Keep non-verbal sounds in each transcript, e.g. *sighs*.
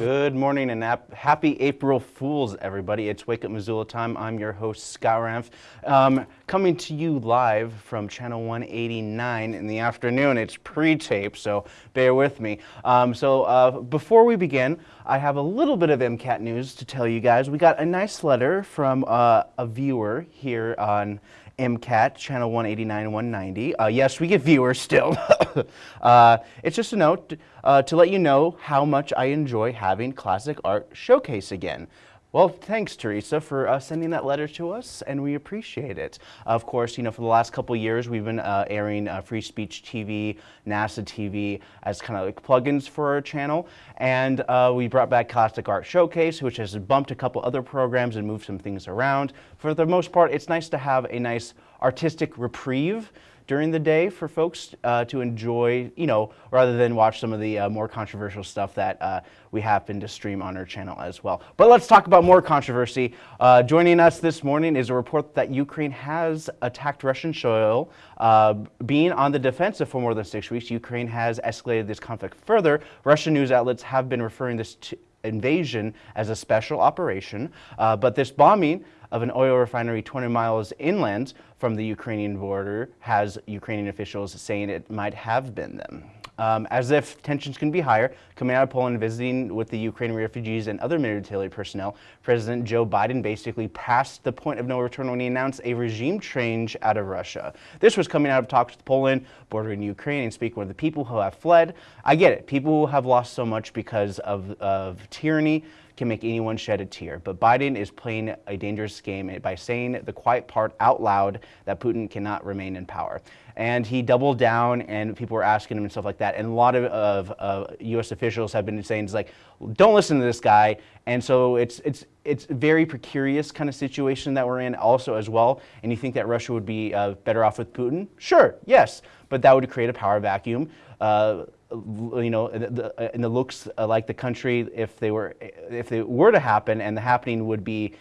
Good morning and happy April Fools, everybody. It's Wake Up Missoula time. I'm your host, Scott Ramf, um, coming to you live from Channel 189 in the afternoon. It's pre-tape, so bear with me. Um, so uh, before we begin, I have a little bit of MCAT news to tell you guys. We got a nice letter from uh, a viewer here on MCAT, channel 189 190. Uh, yes, we get viewers still. *laughs* uh, it's just a note uh, to let you know how much I enjoy having Classic Art Showcase again. Well, thanks, Teresa, for uh, sending that letter to us, and we appreciate it. Of course, you know, for the last couple years, we've been uh, airing uh, Free Speech TV, NASA TV as kind of like plugins for our channel, and uh, we brought back Classic Art Showcase, which has bumped a couple other programs and moved some things around. For the most part, it's nice to have a nice artistic reprieve during the day for folks uh, to enjoy, you know, rather than watch some of the uh, more controversial stuff that uh, we happen to stream on our channel as well. But let's talk about more controversy. Uh, joining us this morning is a report that Ukraine has attacked Russian soil. Uh, being on the defensive for more than six weeks, Ukraine has escalated this conflict further. Russian news outlets have been referring this to invasion as a special operation, uh, but this bombing of an oil refinery 20 miles inland from the Ukrainian border has Ukrainian officials saying it might have been them. Um, as if tensions can be higher, coming out of Poland and visiting with the Ukrainian refugees and other military personnel, President Joe Biden basically passed the point of no return when he announced a regime change out of Russia. This was coming out of talks with Poland, bordering Ukraine, and speaking with the people who have fled. I get it. People who have lost so much because of, of tyranny, can make anyone shed a tear. But Biden is playing a dangerous game by saying the quiet part out loud that Putin cannot remain in power. And he doubled down and people were asking him and stuff like that. And a lot of, of U.S. officials have been saying, it's like, don't listen to this guy. And so it's, it's, it's very precarious kind of situation that we're in also as well. And you think that Russia would be uh, better off with Putin? Sure, yes. But that would create a power vacuum. Uh, you know, the, and the looks like the country if they were if they were to happen, and the happening would be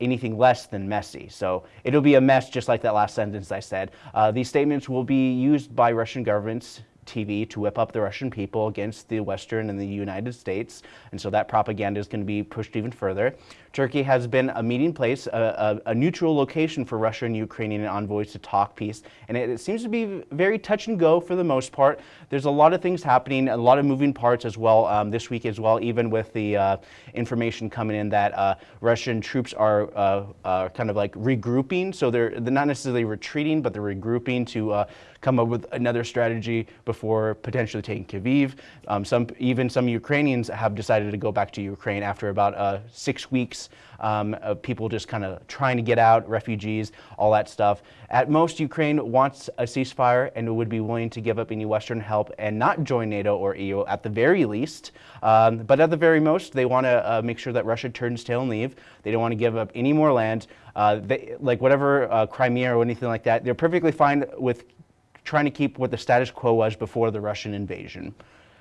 anything less than messy. So it'll be a mess, just like that last sentence I said. Uh, these statements will be used by Russian governments TV to whip up the Russian people against the Western and the United States. And so that propaganda is going to be pushed even further. Turkey has been a meeting place, a, a, a neutral location for Russia and Ukrainian envoys to talk peace. And it, it, seems to be very touch and go for the most part. There's a lot of things happening, a lot of moving parts as well um, this week as well, even with the uh, information coming in that uh, Russian troops are uh, uh kind of like regrouping. So they're, they're not necessarily retreating, but they're regrouping to uh, come up with another strategy before potentially taking Kyiv. Um, some, even some Ukrainians have decided to go back to Ukraine after about uh, six weeks um, of people just kind of trying to get out, refugees, all that stuff. At most, Ukraine wants a ceasefire and would be willing to give up any Western help and not join NATO or EU at the very least. Um, but at the very most, they want to uh, make sure that Russia turns tail and leave. They don't want to give up any more land. Uh, they, like whatever uh, Crimea or anything like that, they're perfectly fine with trying to keep what the status quo was before the Russian invasion.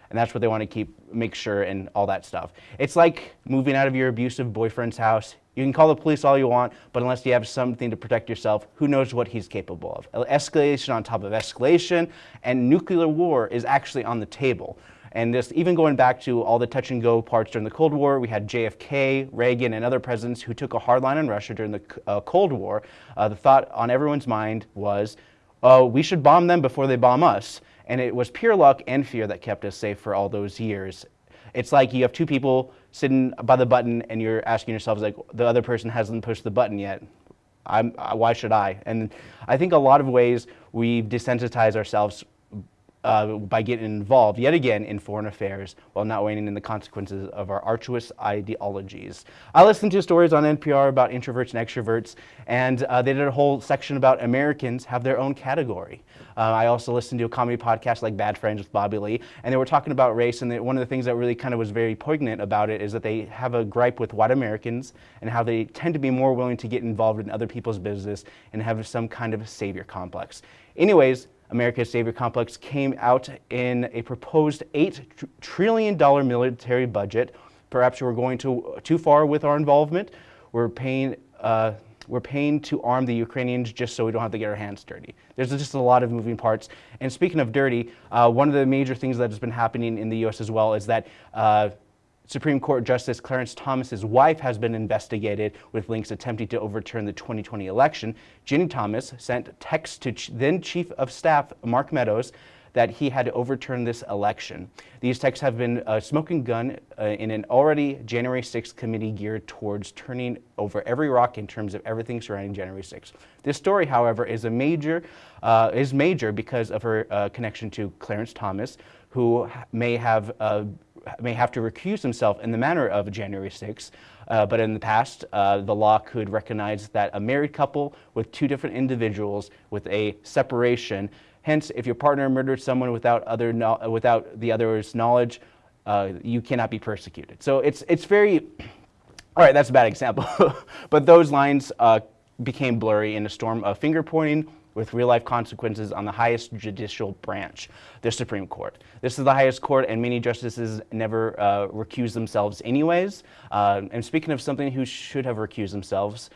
And that's what they want to keep, make sure and all that stuff. It's like moving out of your abusive boyfriend's house. You can call the police all you want, but unless you have something to protect yourself, who knows what he's capable of. Escalation on top of escalation, and nuclear war is actually on the table. And this, even going back to all the touch and go parts during the Cold War, we had JFK, Reagan, and other presidents who took a hard line on Russia during the uh, Cold War. Uh, the thought on everyone's mind was, oh, we should bomb them before they bomb us. And it was pure luck and fear that kept us safe for all those years. It's like you have two people sitting by the button and you're asking yourselves like, the other person hasn't pushed the button yet. I'm, why should I? And I think a lot of ways we desensitize ourselves uh, by getting involved yet again in foreign affairs while not weighing in the consequences of our arduous ideologies. I listened to stories on NPR about introverts and extroverts, and uh, they did a whole section about Americans have their own category. Uh, I also listened to a comedy podcast like Bad Friends with Bobby Lee, and they were talking about race, and they, one of the things that really kind of was very poignant about it is that they have a gripe with white Americans and how they tend to be more willing to get involved in other people's business and have some kind of savior complex. Anyways, America's Savior Complex came out in a proposed $8 trillion military budget. Perhaps we're going too, too far with our involvement. We're paying, uh, we're paying to arm the Ukrainians just so we don't have to get our hands dirty. There's just a lot of moving parts. And speaking of dirty, uh, one of the major things that has been happening in the U.S. as well is that uh, Supreme Court Justice Clarence Thomas's wife has been investigated with links attempting to overturn the 2020 election. Ginny Thomas sent texts to then Chief of Staff Mark Meadows that he had to overturn this election. These texts have been a smoking gun uh, in an already January 6th committee geared towards turning over every rock in terms of everything surrounding January 6th. This story, however, is a major uh, is major because of her uh, connection to Clarence Thomas, who may have uh, may have to recuse himself in the manner of January 6th. Uh, but in the past, uh, the law could recognize that a married couple with two different individuals with a separation Hence, if your partner murdered someone without, other no without the other's knowledge, uh, you cannot be persecuted. So it's, it's very, *clears throat* all right, that's a bad example. *laughs* but those lines uh, became blurry in a storm of finger pointing with real life consequences on the highest judicial branch, the Supreme Court. This is the highest court, and many justices never uh, recuse themselves, anyways. Uh, and speaking of something who should have recused themselves,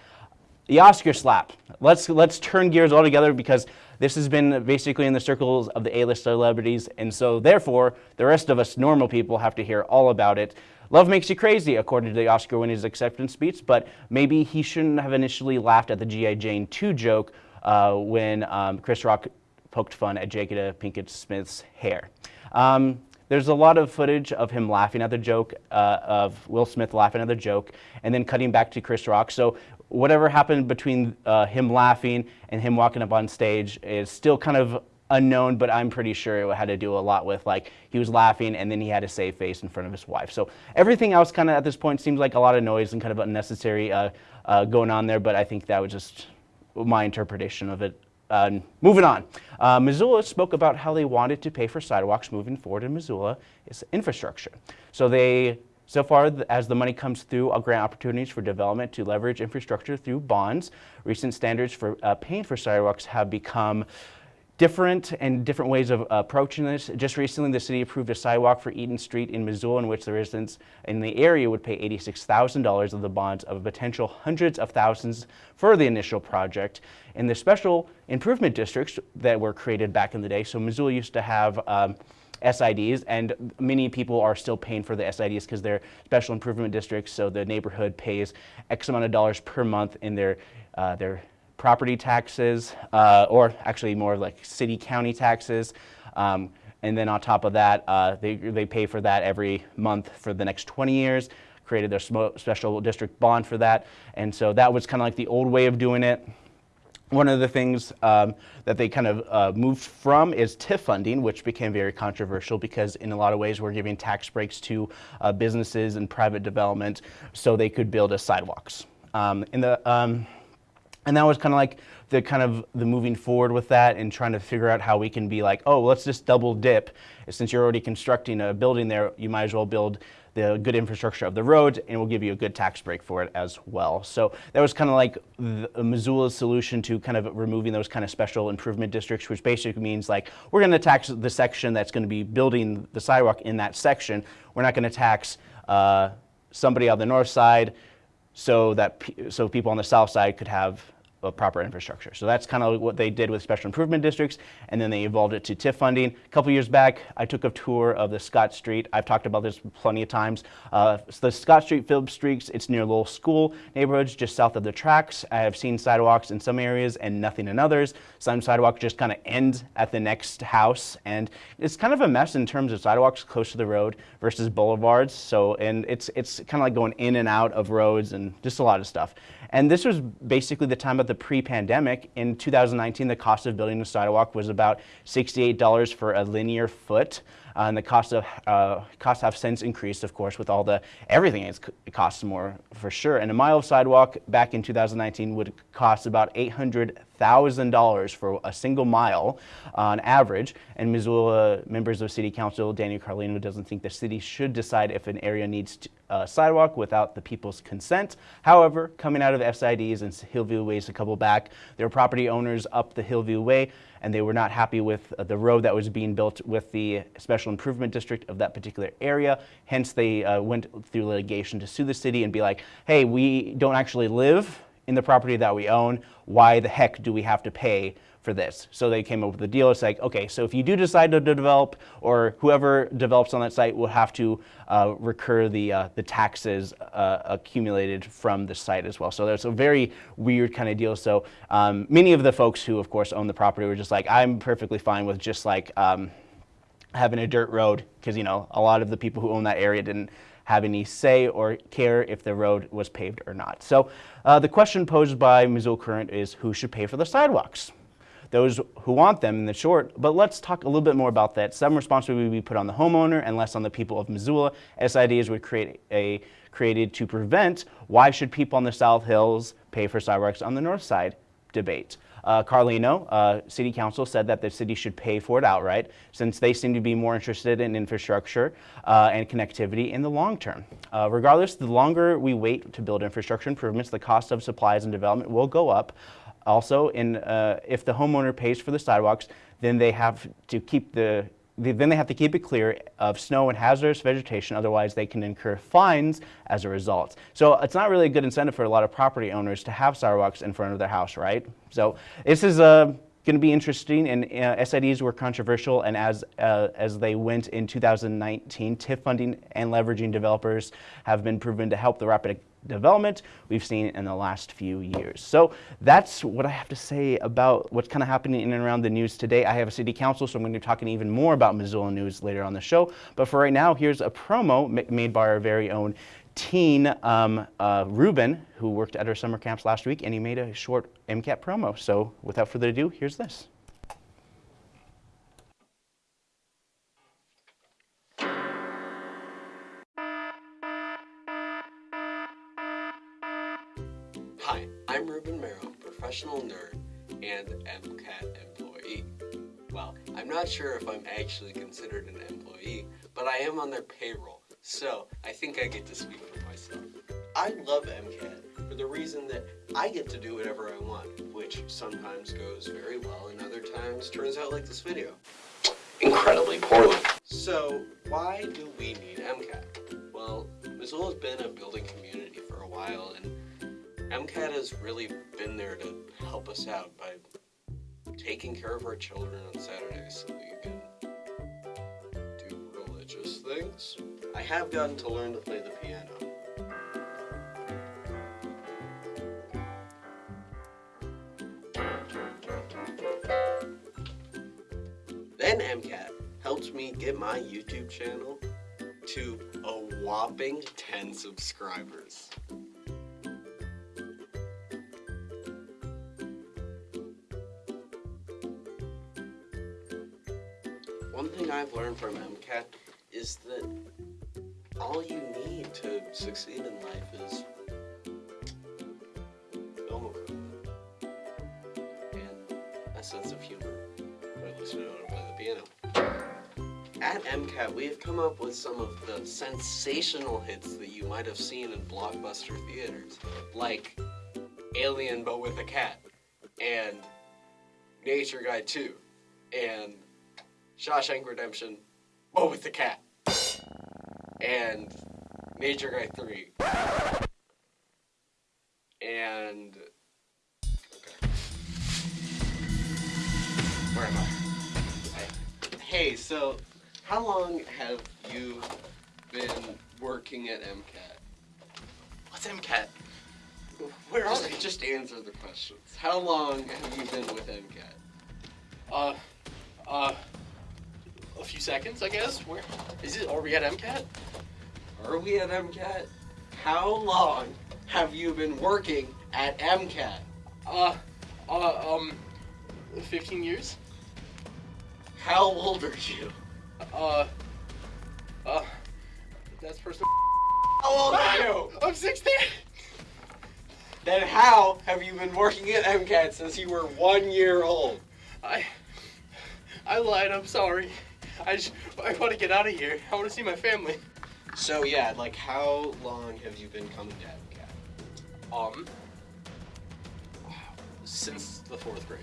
the Oscar slap. Let's, let's turn gears altogether because this has been basically in the circles of the A-list celebrities, and so therefore, the rest of us normal people have to hear all about it. Love makes you crazy, according to the Oscar winner's acceptance speech, but maybe he shouldn't have initially laughed at the G.I. Jane 2 joke uh, when um, Chris Rock poked fun at Jada Pinkett Smith's hair. Um, there's a lot of footage of him laughing at the joke, uh, of Will Smith laughing at the joke, and then cutting back to Chris Rock. So whatever happened between uh, him laughing and him walking up on stage is still kind of unknown, but I'm pretty sure it had to do a lot with like he was laughing and then he had to save face in front of his wife. So everything else kind of at this point seems like a lot of noise and kind of unnecessary uh, uh, going on there, but I think that was just my interpretation of it. Uh, moving on, uh, Missoula spoke about how they wanted to pay for sidewalks moving forward in Missoula is infrastructure. So they so far, as the money comes through, I'll grant opportunities for development to leverage infrastructure through bonds. Recent standards for uh, paying for sidewalks have become different and different ways of approaching this. Just recently, the city approved a sidewalk for Eaton Street in Missoula in which the residents in the area would pay $86,000 of the bonds of potential hundreds of thousands for the initial project. In the special improvement districts that were created back in the day, so Missoula used to have um, SIDs, and many people are still paying for the SIDs because they're special improvement districts, so the neighborhood pays X amount of dollars per month in their, uh, their property taxes, uh, or actually more like city county taxes. Um, and then on top of that, uh, they, they pay for that every month for the next 20 years, created their special district bond for that. And so that was kind of like the old way of doing it. One of the things um, that they kind of uh, moved from is TIF funding, which became very controversial because in a lot of ways we're giving tax breaks to uh, businesses and private development so they could build us sidewalks. Um, in the, um, and that was kind of like the kind of the moving forward with that and trying to figure out how we can be like, oh, let's just double dip. Since you're already constructing a building there, you might as well build the good infrastructure of the roads and we'll give you a good tax break for it as well. So that was kind of like the, Missoula's solution to kind of removing those kind of special improvement districts, which basically means like we're going to tax the section that's going to be building the sidewalk in that section. We're not going to tax uh, somebody on the north side so that so people on the south side could have of proper infrastructure. So that's kind of what they did with special improvement districts, and then they evolved it to TIF funding. A couple years back, I took a tour of the Scott Street. I've talked about this plenty of times. Uh, the Scott Street Phillips Streets, it's near Lowell School neighborhoods, just south of the tracks. I have seen sidewalks in some areas and nothing in others. Some sidewalks just kind of end at the next house, and it's kind of a mess in terms of sidewalks close to the road versus boulevards. So, and it's it's kind of like going in and out of roads and just a lot of stuff. And this was basically the time of the pre-pandemic. In 2019, the cost of building a sidewalk was about $68 for a linear foot. Uh, and the cost of uh, costs have since increased, of course, with all the everything it costs more for sure. And a mile of sidewalk back in 2019 would cost about $800,000 for a single mile on average. And Missoula members of City Council, Daniel Carlino, doesn't think the city should decide if an area needs a uh, sidewalk without the people's consent. However, coming out of SIDs and Hillview Ways a couple back, there were property owners up the Hillview Way and they were not happy with the road that was being built with the special improvement district of that particular area. Hence, they uh, went through litigation to sue the city and be like, hey, we don't actually live in the property that we own. Why the heck do we have to pay for this. So they came up with a deal. It's like, okay, so if you do decide to develop, or whoever develops on that site will have to uh, recur the uh, the taxes uh, accumulated from the site as well. So there's a very weird kind of deal. So um, many of the folks who, of course, own the property were just like, I'm perfectly fine with just like. Um, having a dirt road because you know a lot of the people who own that area didn't have any say or care if the road was paved or not. So uh, the question posed by Missoula Current is who should pay for the sidewalks? Those who want them in the short, but let's talk a little bit more about that. Some responsibility would be put on the homeowner and less on the people of Missoula. SIDs would create a created to prevent why should people on the South Hills pay for sidewalks on the north side debate. Uh, Carlino, uh, City Council, said that the city should pay for it outright since they seem to be more interested in infrastructure uh, and connectivity in the long term. Uh, regardless, the longer we wait to build infrastructure improvements, the cost of supplies and development will go up. Also, in, uh, if the homeowner pays for the sidewalks, then they have to keep the then they have to keep it clear of snow and hazardous vegetation, otherwise they can incur fines as a result. So it's not really a good incentive for a lot of property owners to have sidewalks in front of their house, right? So this is uh, going to be interesting, and uh, SIDs were controversial, and as, uh, as they went in 2019, TIF funding and leveraging developers have been proven to help the rapid development we've seen in the last few years. So that's what I have to say about what's kind of happening in and around the news today. I have a city council, so I'm going to be talking even more about Missoula news later on the show. But for right now, here's a promo made by our very own teen um, uh, Ruben, who worked at our summer camps last week, and he made a short MCAT promo. So without further ado, here's this. Hi, I'm Ruben Merrill, professional nerd and MCAT employee. Well, I'm not sure if I'm actually considered an employee, but I am on their payroll, so I think I get to speak for myself. I love MCAT for the reason that I get to do whatever I want, which sometimes goes very well and other times turns out like this video. Incredibly poorly. So, why do we need MCAT? Well, Missoula's been a building community for a while and MCAT has really been there to help us out by taking care of our children on Saturdays so we can do religious things. I have gotten to learn to play the piano. Then MCAT helped me get my YouTube channel to a whopping 10 subscribers. One thing I've learned from MCAT is that all you need to succeed in life is film and a sense of humor, or at to play the piano. At MCAT, we have come up with some of the sensational hits that you might have seen in blockbuster theaters, like Alien but with a cat, and Nature Guy 2, and Shawshank Redemption, but with a cat. And Major Guy 3. And. Okay. Where am I? I? Hey, so how long have you been working at MCAT? What's MCAT? Where are they? Just answer the questions. How long have you been with MCAT? Uh, uh, a few seconds, I guess. Where is it? Are we at MCAT? Are we at MCAT? How long have you been working at MCAT? Uh, uh, um, 15 years. How old are you? Uh, uh, that's personal. How old are you? *laughs* I'm 16. Then how have you been working at MCAT since you were one year old? I, I lied. I'm sorry. I just, I want to get out of here. I want to see my family. So yeah, like how long have you been coming to? Um, since the fourth grade.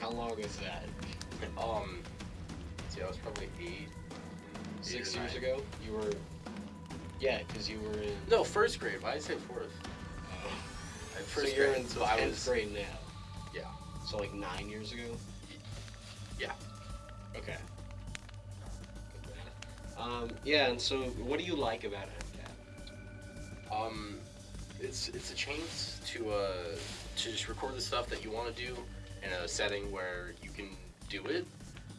How long is that? Um, see, I was probably eight. Six years nine. ago? You were. Yeah, because you were in. No, first grade. Why did I say fourth? Uh, *sighs* Like, so first you're grade, in so I 10th was- grade now. Yeah. So like nine years ago. Okay. Um, yeah, and so what do you like about MCAT? Um, it's it's a chance to uh to just record the stuff that you want to do in a setting where you can do it.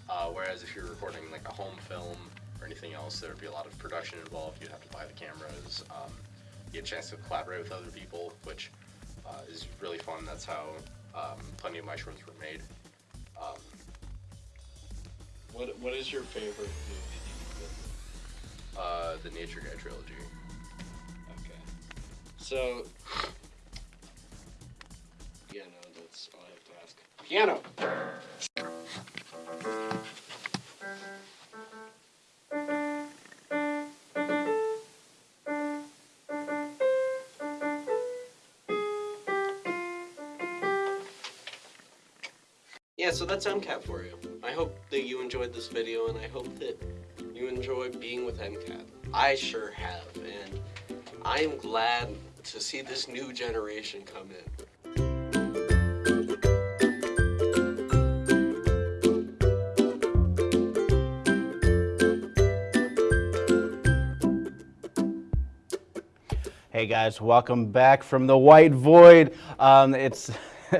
Uh, whereas if you're recording like a home film or anything else, there would be a lot of production involved. You'd have to buy the cameras. Um, you get a chance to collaborate with other people, which uh, is really fun. That's how um, plenty of my shorts were made. Um, What What is your favorite movie that you've uh, the Nature Guy trilogy. Okay. So. Yeah, no, that's all I have to ask. Piano. Yeah, so that's MCAT for you. I hope that you enjoyed this video, and I hope that you enjoy being with MCAT. I sure have, and I am glad to see this new generation come in. Hey guys, welcome back from the White Void. Um, it's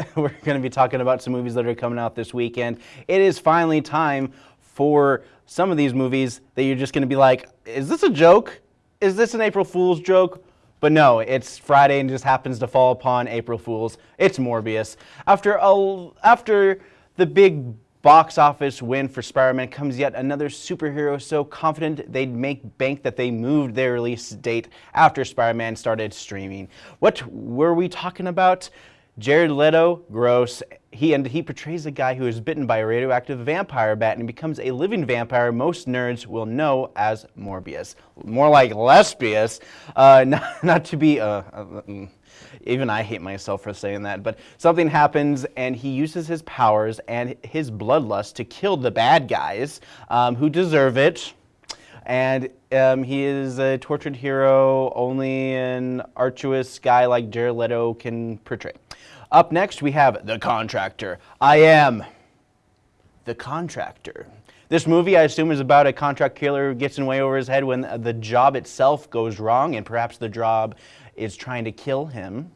*laughs* we're going to be talking about some movies that are coming out this weekend. It is finally time for some of these movies that you're just going to be like, is this a joke? Is this an April Fool's joke? But no, it's Friday and just happens to fall upon April Fools. It's Morbius. After a, after the big box office win for Spider-Man comes yet another superhero so confident they'd make bank that they moved their release date after Spider-Man started streaming. What were we talking about? Jared Leto, gross. He and he portrays a guy who is bitten by a radioactive vampire bat and becomes a living vampire most nerds will know as Morbius. More like Lesbius. Uh, *laughs* not, not to be uh, uh, mm. even I hate myself for saying that, but something happens and he uses his powers and his bloodlust to kill the bad guys um, who deserve it. And um, he is a tortured hero only an arduous guy like Jared Leto can portray. Up next, we have The Contractor. I am the contractor. This movie, I assume, is about a contract killer who gets in way over his head when the job itself goes wrong, and perhaps the job is trying to kill him.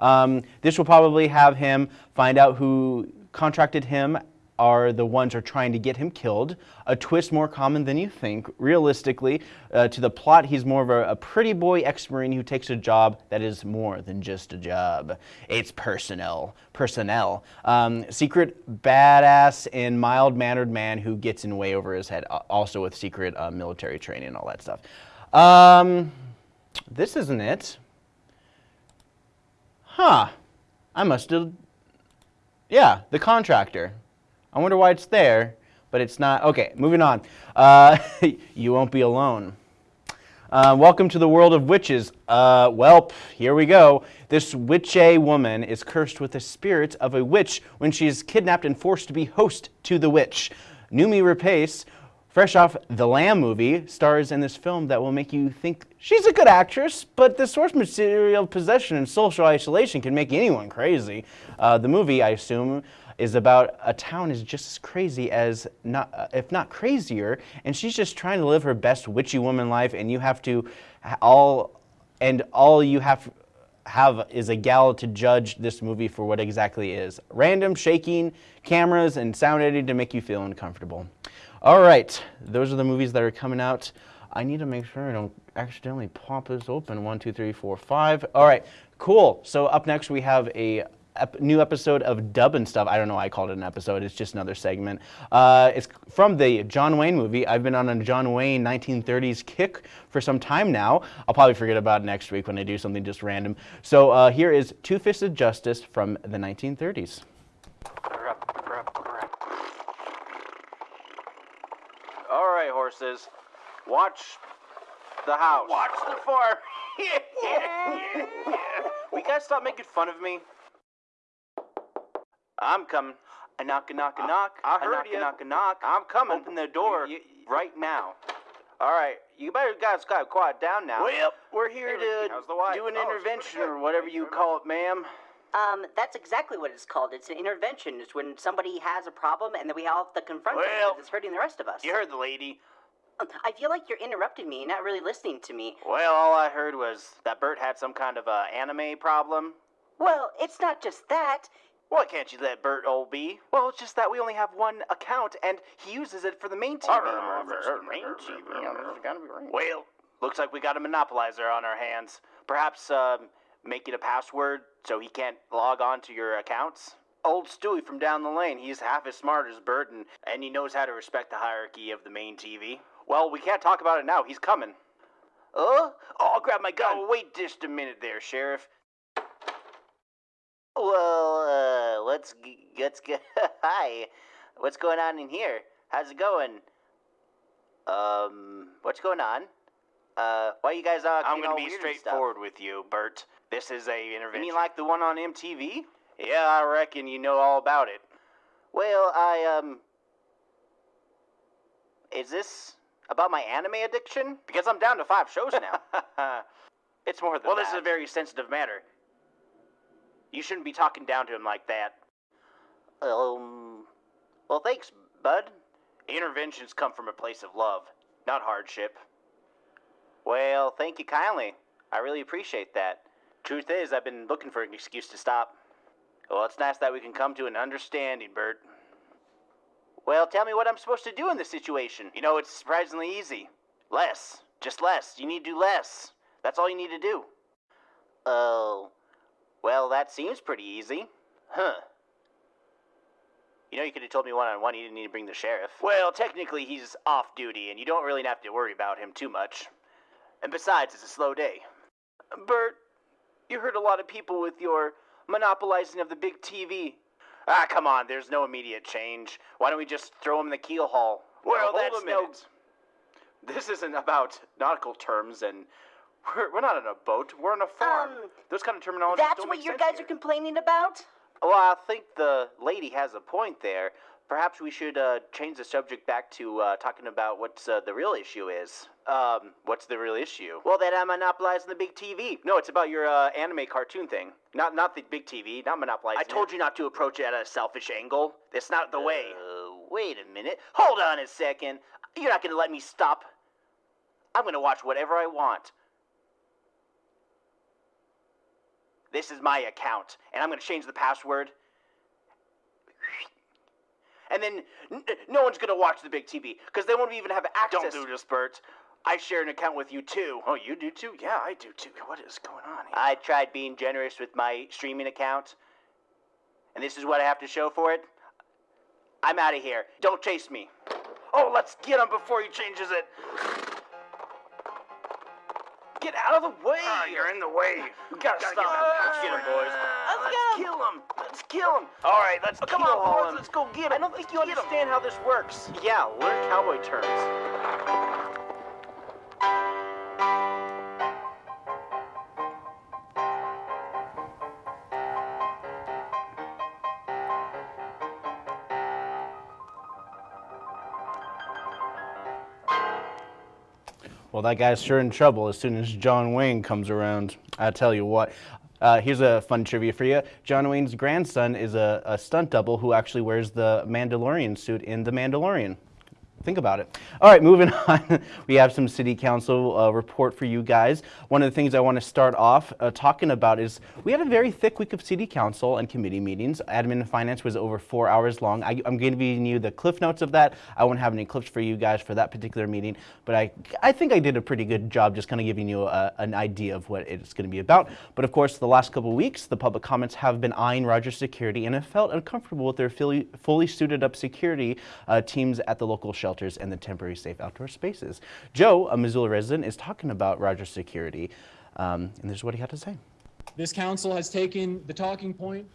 Um, this will probably have him find out who contracted him are the ones are trying to get him killed. A twist more common than you think. Realistically, uh, to the plot, he's more of a, a pretty boy ex-marine who takes a job that is more than just a job. It's personnel. Personnel. Um, secret badass and mild-mannered man who gets in way over his head. Also with secret uh, military training and all that stuff. Um, this isn't it. Huh. I must have. Yeah, the contractor. I wonder why it's there, but it's not. Okay, moving on. Uh, *laughs* you won't be alone. Uh, welcome to the world of witches. Uh, welp, here we go. This witchy woman is cursed with the spirit of a witch when she is kidnapped and forced to be host to the witch. Noomi Rapace, fresh off the Lamb movie, stars in this film that will make you think she's a good actress, but the source material possession and social isolation can make anyone crazy. Uh, the movie, I assume, is about a town is just as crazy as not if not crazier and she's just trying to live her best witchy woman life and you have to all and all you have have is a gal to judge this movie for what exactly is. Random shaking cameras and sound editing to make you feel uncomfortable. All right those are the movies that are coming out. I need to make sure i don't accidentally pop this open. One two three four five. All right cool. So up next we have a ep- new episode of Dub and Stuff. I don't know why I called it an episode. It's just another segment. Uh, it's from the John Wayne movie. I've been on a John Wayne 1930s kick for some time now. I'll probably forget about it next week when I do something just random. So uh, here is Two Fisted Justice from the 1930s. All right, horses. Watch the house. Watch the farm. *laughs* *laughs* we gotta stop making fun of me. I'm coming. A knock, a knock, a knock. I heard you. Knock, a knock. I'm coming. Open the door right now. All right, you better guys got to quiet down now. Well, we're here to the do an Oh, intervention or whatever you you call it, ma'am. Um, that's exactly what it's called. It's an intervention. It's when somebody has a problem and then we all have to confront it because it's hurting the rest of us. You heard the lady. Um, I feel like you're interrupting me. You're not really listening to me. Well, all I heard was that Bert had some kind of uh, anime problem. Well, it's not just that. Why can't you let Bert old be? Well, it's just that we only have one account, and he uses it for the main TV. Well, looks like we got a monopolizer on our hands. Perhaps um, make it a password so he can't log on to your accounts? Old Stewie from down the lane, he's half as smart as Bert, and, and he knows how to respect the hierarchy of the main TV. Well, we can't talk about it now. He's coming. Uh? Oh, I'll grab my gun. Oh, wait just a minute there, Sheriff. Well, uh, let's g- let's get. *laughs* Hi, what's going on in here? How's it going? Um, what's going on? Uh, why you guys uh? I'm gonna be straightforward with you, Bert. This is a intervention. You mean like the one on MTV? Yeah, I reckon you know all about it. Well, I um. Is this about my anime addiction? Because I'm down to five shows now. *laughs* it's more than well, that. this is a very sensitive matter. You shouldn't be talking down to him like that. Um. Well, thanks, bud. Interventions come from a place of love, not hardship. Well, thank you kindly. I really appreciate that. Truth is, I've been looking for an excuse to stop. Well, it's nice that we can come to an understanding, Bert. Well, tell me what I'm supposed to do in this situation. You know, it's surprisingly easy. Less. Just less. You need to do less. That's all you need to do. Oh. Well, that seems pretty easy. Huh. You know, you could have told me one on one you didn't need to bring the sheriff. Well, technically, he's off duty, and you don't really have to worry about him too much. And besides, it's a slow day. Bert, you hurt a lot of people with your monopolizing of the big TV. Ah, come on, there's no immediate change. Why don't we just throw him in the keel haul? Well, hold that's a no. This isn't about nautical terms, and we're, we're not on a boat. We're on a farm. Um, Those kind of terminology That's what you guys here. are complaining about? Well, I think the lady has a point there. Perhaps we should uh, change the subject back to uh, talking about what uh, the real issue is. Um, what's the real issue? Well, that I'm monopolizing the big TV. No, it's about your uh, anime cartoon thing. Not not the big TV. Not monopolizing. I told you not to approach it at a selfish angle. That's not the way. Uh, wait a minute. Hold on a second. You're not going to let me stop. I'm going to watch whatever I want. This is my account, and I'm going to change the password. And then n- no one's going to watch the big TV because they won't even have access. Don't do this, Bert. I share an account with you too. Oh, you do too? Yeah, I do too. What is going on here? I tried being generous with my streaming account, and this is what I have to show for it. I'm out of here. Don't chase me. Oh, let's get him before he changes it. Get out of the way! Ah, you're in the way. We gotta, Gotta stop get him. Let's get him, boys. Let's kill him. Let's kill him. All right, let's Come kill on, boys. him. Let's go get him. I don't think you Get him. understand how this works. Yeah, learn cowboy terms. Well, that guy's sure in trouble as soon as John Wayne comes around. I tell you what. Uh, here's a fun trivia for you. John Wayne's grandson is a, a stunt double who actually wears the Mandalorian suit in The Mandalorian. Think about it. All right, moving *laughs* on. we have some city council uh, report for you guys. One of the things I want to start off uh, talking about is we had a very thick week of city council and committee meetings. Admin and finance was over four hours long. I, I'm going to be giving you the cliff notes of that. I won't have any clips for you guys for that particular meeting, but I, I think I did a pretty good job just kind of giving you a, an idea of what it's going to be about. But of course, the last couple weeks, the public comments have been eyeing Rogers Security and have felt uncomfortable with their fully, fully suited up security uh, teams at the local shelters and the temporary safe outdoor spaces. Joe, a Missoula resident, is talking about Rogers Security, um, and this is what he had to say. This council has taken the talking point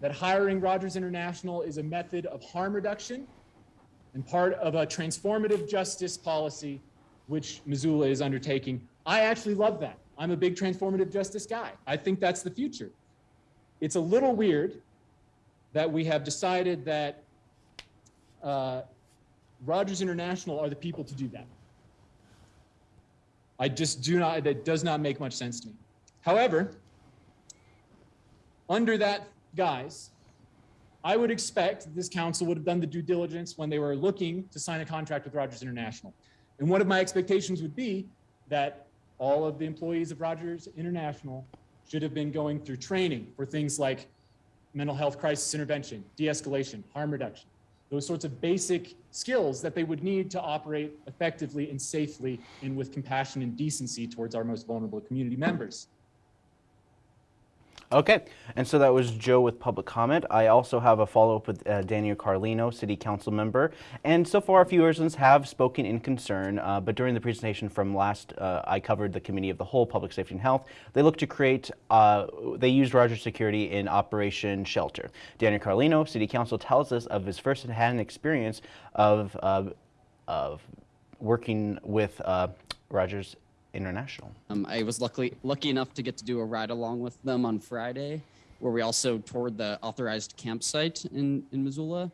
that hiring Rogers International is a method of harm reduction and part of a transformative justice policy which Missoula is undertaking. I actually love that. I'm a big transformative justice guy. I think that's the future. It's a little weird that we have decided that uh, Rogers International are the people to do that. I just do not, that does not make much sense to me. However, under that guise, I would expect this council would have done the due diligence when they were looking to sign a contract with Rogers International. And one of my expectations would be that all of the employees of Rogers International should have been going through training for things like mental health crisis intervention, de-escalation, harm reduction, those sorts of basic skills that they would need to operate effectively and safely and with compassion and decency towards our most vulnerable community members. Okay, and so that was Joe with public comment. I also have a follow-up with uh, Daniel Carlino, City Council member. And so far, a few residents have spoken in concern, uh, but during the presentation from last, uh, I covered the Committee of the Whole, Public Safety and Health. They look to create, uh, they used Rogers Security in Operation Shelter. Daniel Carlino, City Council, tells us of his first-hand experience of, of working with uh, Rogers International. Um, I was luckily lucky enough to get to do a ride along with them on Friday, where we also toured the authorized campsite in in Missoula,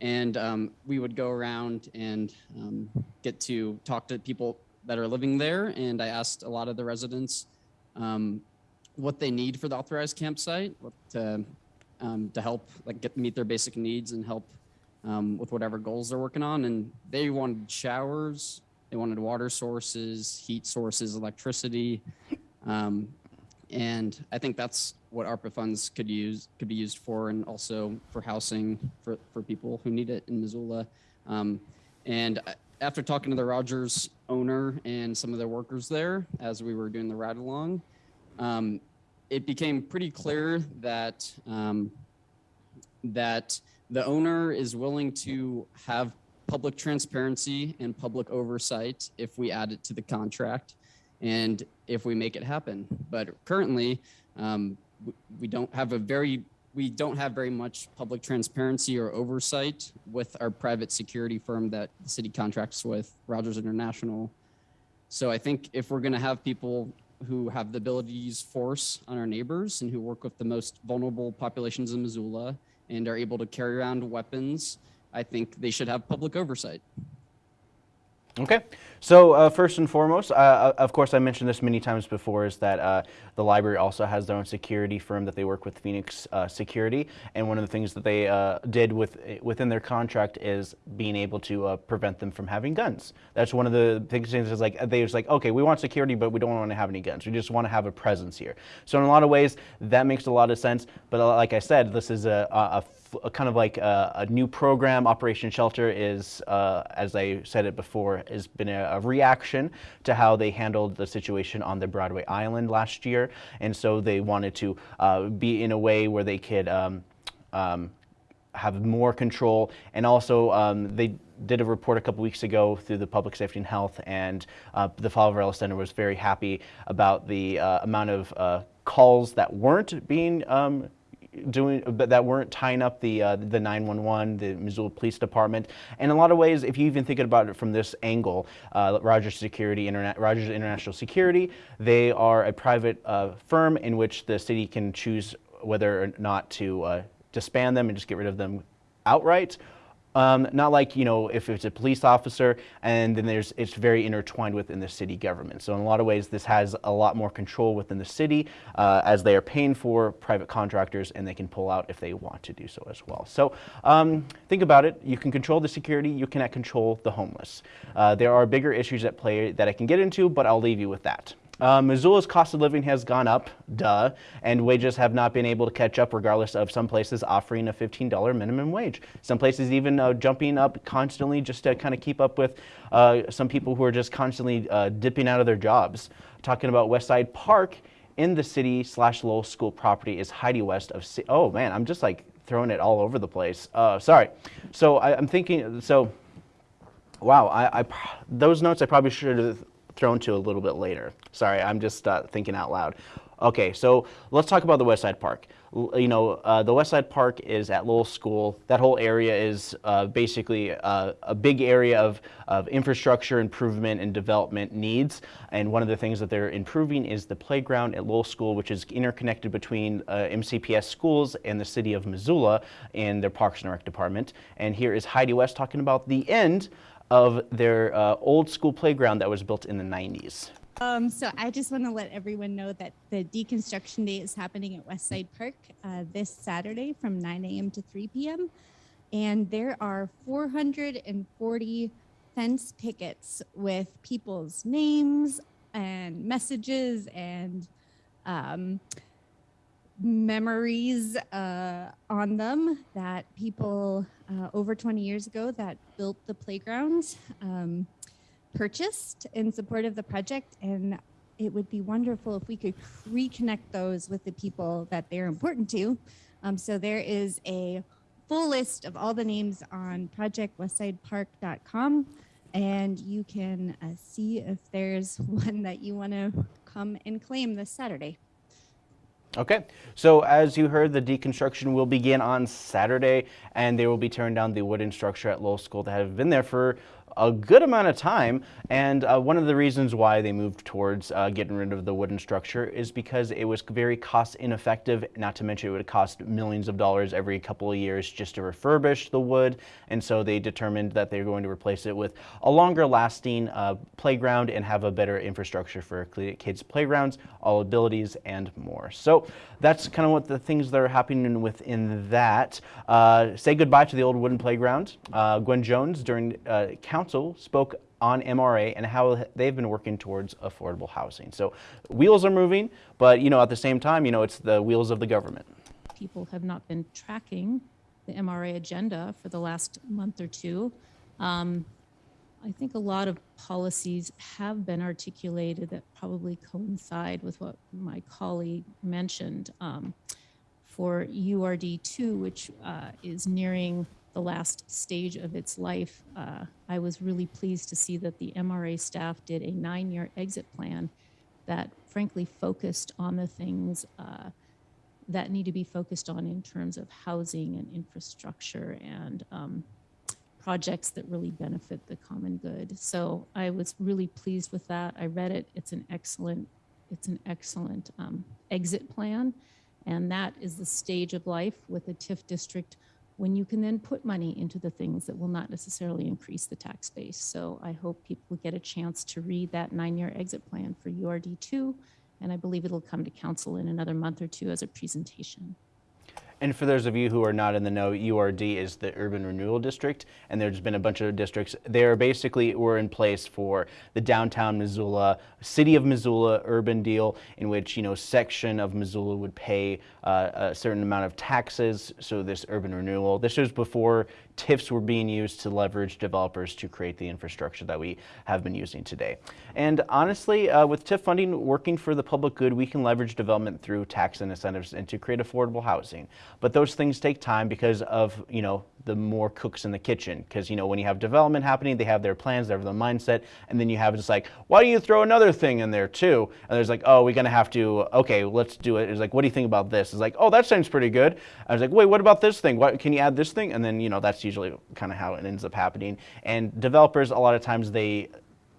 and um, we would go around and um, get to talk to people that are living there. And I asked a lot of the residents um, what they need for the authorized campsite, to um, to help like get meet their basic needs and help um, with whatever goals they're working on. And they wanted showers, they wanted water sources, heat sources, electricity, um, and I think that's what ARPA funds could use could be used for, and also for housing for, for people who need it in Missoula. Um, and after talking to the Rogers owner and some of the workers there, as we were doing the ride along, um, it became pretty clear that um, that the owner is willing to have public transparency and public oversight if we add it to the contract and if we make it happen. But currently, um, we don't have a very we don't have very much public transparency or oversight with our private security firm that the city contracts with, Rogers International. So I think if we're going to have people who have the ability to use force on our neighbors and who work with the most vulnerable populations in Missoula and are able to carry around weapons, I think they should have public oversight. Okay, so uh, first and foremost, uh, of course, I mentioned this many times before, is that uh, the library also has their own security firm that they work with, Phoenix uh, Security, and one of the things that they uh, did with within their contract is being able to uh, prevent them from having guns. That's one of the things. Is like they was like, okay, we want security, but we don't want to have any guns. We just want to have a presence here. So in a lot of ways, that makes a lot of sense. But like I said, this is a, a, a kind of like a, a, new program. Operation Shelter is, uh, as I said it before, has been a, a, reaction to how they handled the situation on the Broadway Island last year, and so they wanted to uh, be in a way where they could. Um, um, have more control, and also um, they did a report a couple weeks ago through the Public Safety and Health, and uh, the Poverello Center was very happy about the uh, amount of uh, calls that weren't being um, doing but that weren't tying up the uh, the 911 the Missoula Police Department. And a lot of ways if you even think about it from this angle uh, Rogers Security Rogers International Security they are a private uh, firm in which the city can choose whether or not to uh, disband them and just get rid of them outright um, not like, you know, if it's a police officer and then there's, it's very intertwined within the city government. So in a lot of ways, this has a lot more control within the city uh, as they are paying for private contractors and they can pull out if they want to do so as well. So um, think about it. You can control the security. You cannot control the homeless. Uh, there are bigger issues at play that I can get into, but I'll leave you with that. Uh, Missoula's cost of living has gone up, duh, and wages have not been able to catch up, regardless of some places offering a $15 minimum wage. Some places even uh, jumping up constantly just to kind of keep up with uh, some people who are just constantly uh, dipping out of their jobs. Talking about Westside Park in the city slash Lowell School property is Heidi West of. C- oh man, I'm just like throwing it all over the place. Uh, sorry. So I, I'm thinking. So. Wow, I, I, those notes I probably should have thrown to a little bit later. Sorry, I'm just uh, thinking out loud. Okay, so let's talk about the West Side Park. L- you know, uh, the West Side Park is at Lowell School. That whole area is uh, basically uh, a big area of, of infrastructure improvement and development needs. And one of the things that they're improving is the playground at Lowell School, which is interconnected between uh, MCPS schools and the city of Missoula in their Parks and Rec department. And here is Heidi West talking about the end of their uh, old school playground that was built in the 90s. Um, so I just want to let everyone know that the deconstruction day is happening at Westside Park uh, this Saturday from 9 a.m. to 3 p.m. And there are 440 fence pickets with people's names and messages and um, memories uh, on them that people uh, over 20 years ago that built the playgrounds. um, purchased in support of the project. And it would be wonderful if we could reconnect those with the people that they're important to. Um, so there is a full list of all the names on projectwestsidepark.com and you can uh, see if there's *laughs* one that you want to come and claim this Saturday. Okay, so as you heard, the deconstruction will begin on Saturday, and they will be tearing down the wooden structure at Lowell School that have been there for a good amount of time. And uh, one of the reasons why they moved towards uh, getting rid of the wooden structure is because it was very cost ineffective. Not to mention it would cost millions of dollars every couple of years just to refurbish the wood. And so they determined that they're going to replace it with a longer lasting uh, playground and have a better infrastructure for kids' playgrounds, all abilities, and more. So that's kind of what the things that are happening within that. Uh, say goodbye to the old wooden playground. Uh, Gwen Jones during uh, council spoke on MRA and how they've been working towards affordable housing. So wheels are moving, but you know at the same time, you know it's the wheels of the government. People have not been tracking the MRA agenda for the last month or two. Um, I think a lot of policies have been articulated that probably coincide with what my colleague mentioned um, for URD2, which uh, is nearing the last stage of its life, uh, I was really pleased to see that the MRA staff did a nine year exit plan that frankly focused on the things uh, that need to be focused on in terms of housing and infrastructure and um, projects that really benefit the common good. So I was really pleased with that. I read it. It's an excellent, it's an excellent um, exit plan. And that is the stage of life with a TIF district when you can then put money into the things that will not necessarily increase the tax base. So I hope people get a chance to read that nine-year exit plan for URD2, and I believe it'll come to council in another month or two as a presentation. And for those of you who are not in the know, URD is the Urban Renewal District, and there's been a bunch of districts. They are basically were in place for the downtown Missoula, city of Missoula urban deal, in which you know section of Missoula would pay uh, a certain amount of taxes. So this urban renewal. This was before TIFs were being used to leverage developers to create the infrastructure that we have been using today. And honestly, uh, with TIF funding working for the public good, we can leverage development through tax incentives and to create affordable housing. But those things take time because of, you know, the more cooks in the kitchen. Because, you know, when you have development happening, they have their plans, they have their mindset, and then you have just like, why don't you throw another thing in there too? And there's like, oh, we're going to have to, okay, let's do it. It's like, what do you think about this? It's like, oh, that sounds pretty good. I was like, wait, what about this thing? What, can you add this thing? And then, you know, that's usually kind of how it ends up happening. And developers, a lot of times they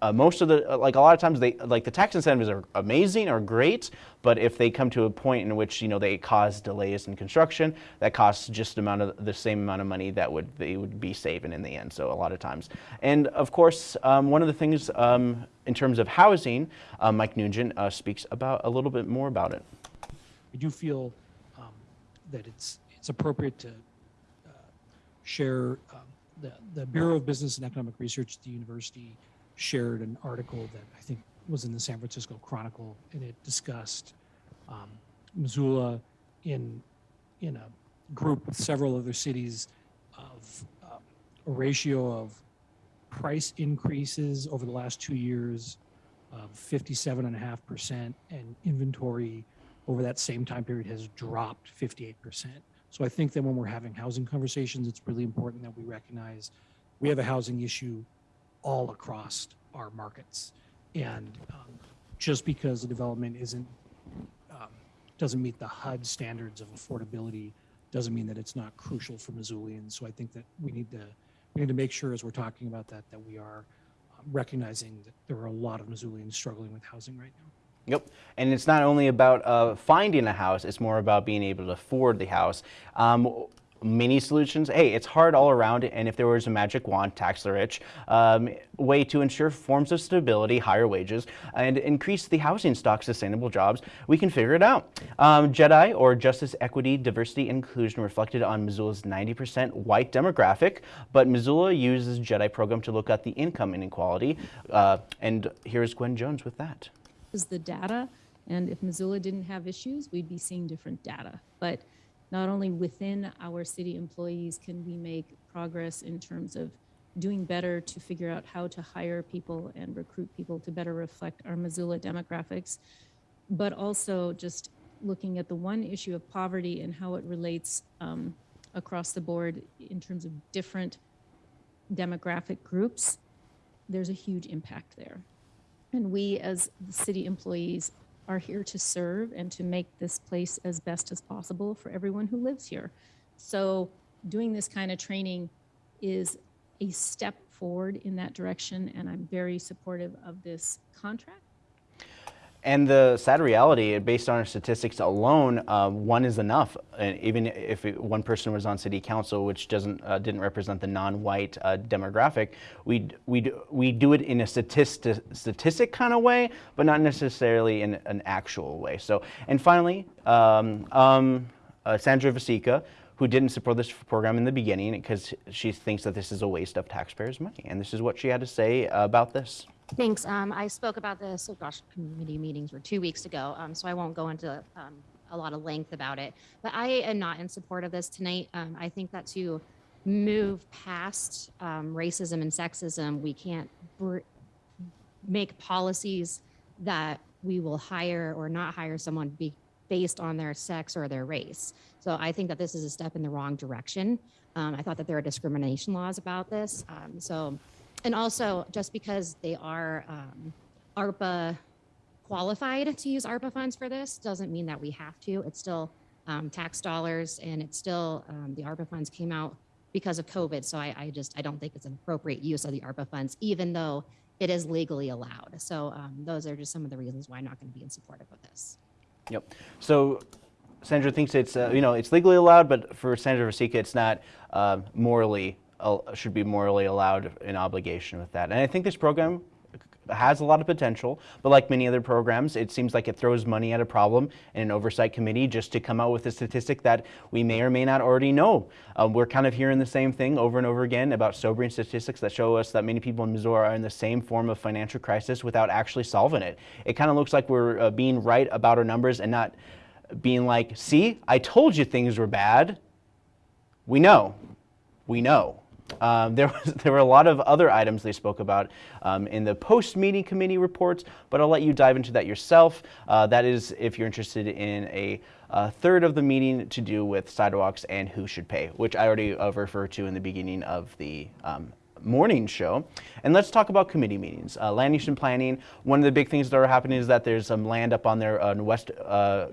uh, most of the, uh, like a lot of times they, like the tax incentives are amazing or great, but if they come to a point in which, you know, they cause delays in construction, that costs just amount of the same amount of money that would, they would be saving in the end. So a lot of times. And of course, um, one of the things um, in terms of housing, uh, Mike Nugent uh, speaks about a little bit more about it. I do feel um, that it's, it's appropriate to share um, the, the Bureau of Business and Economic Research at the university shared an article that I think was in the San Francisco Chronicle, and it discussed um, Missoula in in a group with several other cities of um, a ratio of price increases over the last two years of 57.5%, and inventory over that same time period has dropped 58%. So I think that when we're having housing conversations, it's really important that we recognize we have a housing issue all across our markets. And um, just because the development isn't um, doesn't meet the HUD standards of affordability doesn't mean that it's not crucial for Missoulians. So I think that we need to we need to make sure as we're talking about that that we are um, recognizing that there are a lot of Missoulians struggling with housing right now. Yep, and it's not only about uh, finding a house; it's more about being able to afford the house. Um, mini solutions. Hey, it's hard all around, and if there was a magic wand, tax the rich, um, way to ensure forms of stability, higher wages, and increase the housing stock, sustainable jobs, we can figure it out. Um, JEDI, or Justice, Equity, Diversity, Inclusion, reflected on Missoula's 90% white demographic, but Missoula uses JEDI program to look at the income inequality. Uh, and here's Gwen Jones with that. Is the data, and if Missoula didn't have issues, we'd be seeing different data. But not only within our city employees can we make progress in terms of doing better to figure out how to hire people and recruit people to better reflect our Missoula demographics, but also just looking at the one issue of poverty and how it relates um, across the board in terms of different demographic groups, there's a huge impact there. And we, as the city employees, are here to serve and to make this place as best as possible for everyone who lives here. So doing this kind of training is a step forward in that direction, and I'm very supportive of this contract. And the sad reality, based on our statistics alone, uh, one is enough. And even if it, one person was on city council, which doesn't uh, didn't represent the non-white uh, demographic, we we we do it in a statistic statistic kind of way, but not necessarily in an actual way. So, and finally, um, um, uh, Sandra Vasecka, who didn't support this program in the beginning because she thinks that this is a waste of taxpayers' money, and this is what she had to say about this. Thanks. Um, I spoke about this, oh gosh, committee meetings were two weeks ago, um, so I won't go into um, a lot of length about it. But I am not in support of this tonight. Um, I think that to move past um, racism and sexism, we can't make policies that we will hire or not hire someone be based on their sex or their race. So I think that this is a step in the wrong direction. Um, I thought that there are discrimination laws about this. so and also, just because they are um, ARPA qualified to use ARPA funds for this doesn't mean that we have to. It's still um, tax dollars and it's still, um, the ARPA funds came out because of COVID. So I, I, just, I don't think it's an appropriate use of the ARPA funds, even though it is legally allowed. So um, those are just some of the reasons why I'm not going to be in support of this. Yep. So Sandra thinks it's, uh, you know, it's legally allowed, but for Sandra Vasecka, it's not uh, morally should be morally allowed an obligation with that. And I think this program has a lot of potential, but like many other programs, it seems like it throws money at a problem in an oversight committee just to come out with a statistic that we may or may not already know. Um, we're kind of hearing the same thing over and over again about sobering statistics that show us that many people in Missouri are in the same form of financial crisis without actually solving it. It kind of looks like we're uh, being right about our numbers and not being like, see, I told you things were bad. We know. We know. Um, there, *laughs* was, there were a lot of other items they spoke about um, in the post-meeting committee reports, but I'll let you dive into that yourself. Uh, that is if you're interested in a, a, third of the meeting to do with sidewalks and who should pay, which I already uh, referred to in the beginning of the um, morning show. And let's talk about committee meetings. Uh, land use and planning, one of the big things that are happening is that there's some land up on there on West uh,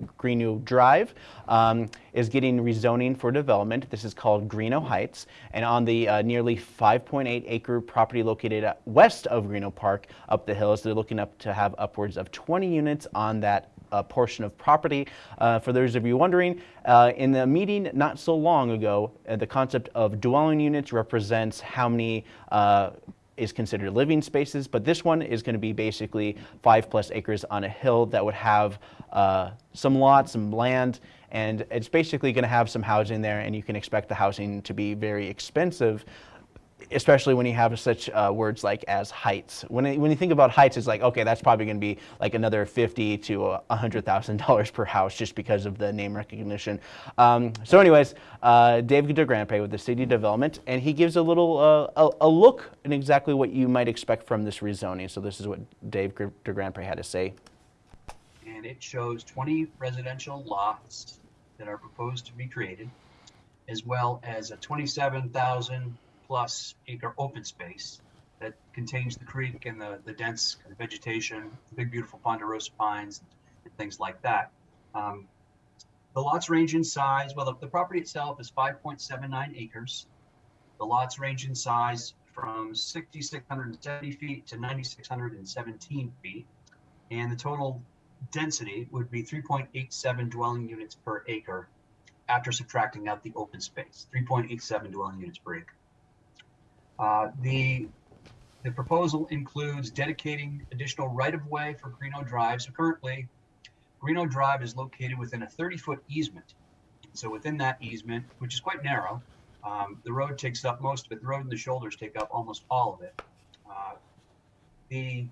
Drive um, is getting rezoning for development. This is called Greenough Heights. And on the uh, nearly 5.8 acre property located west of Greenough Park up the hills, they're looking up to have upwards of 20 units on that portion of property. Uh, for those of you wondering, uh, in the meeting not so long ago, uh, the concept of dwelling units represents how many is considered living spaces, but this one is going to be basically five plus acres on a hill that would have uh, some lots, some land, and it's basically going to have some housing there, and you can expect the housing to be very expensive especially when you have such uh, words like as heights. When, it, when you think about heights, it's like, okay, that's probably going to be like another 50 to $100,000 *laughs* per house just because of the name recognition. Um, so anyways, uh, Dave DeGrandpre with the City Development, and he gives a little, uh, a, a, look at exactly what you might expect from this rezoning. So this is what Dave DeGrandpre had to say. And it shows 20 residential lots that are proposed to be created, as well as a 27,000 plus acre open space that contains the creek and the, the dense kind of vegetation, the big beautiful ponderosa pines and things like that. Um, the lots range in size. Well, the, the property itself is 5.79 acres. The lots range in size from 6,670 feet to 9,617 feet. And the total density would be 3.87 dwelling units per acre. after subtracting out the open space, 3.87 dwelling units per acre. Uh, the the proposal includes dedicating additional right-of-way for Greenough Drive. So currently, Greenough Drive is located within a 30-foot easement. So within that easement, which is quite narrow, um, the road takes up most of it. The road and the shoulders take up almost all of it. Uh, the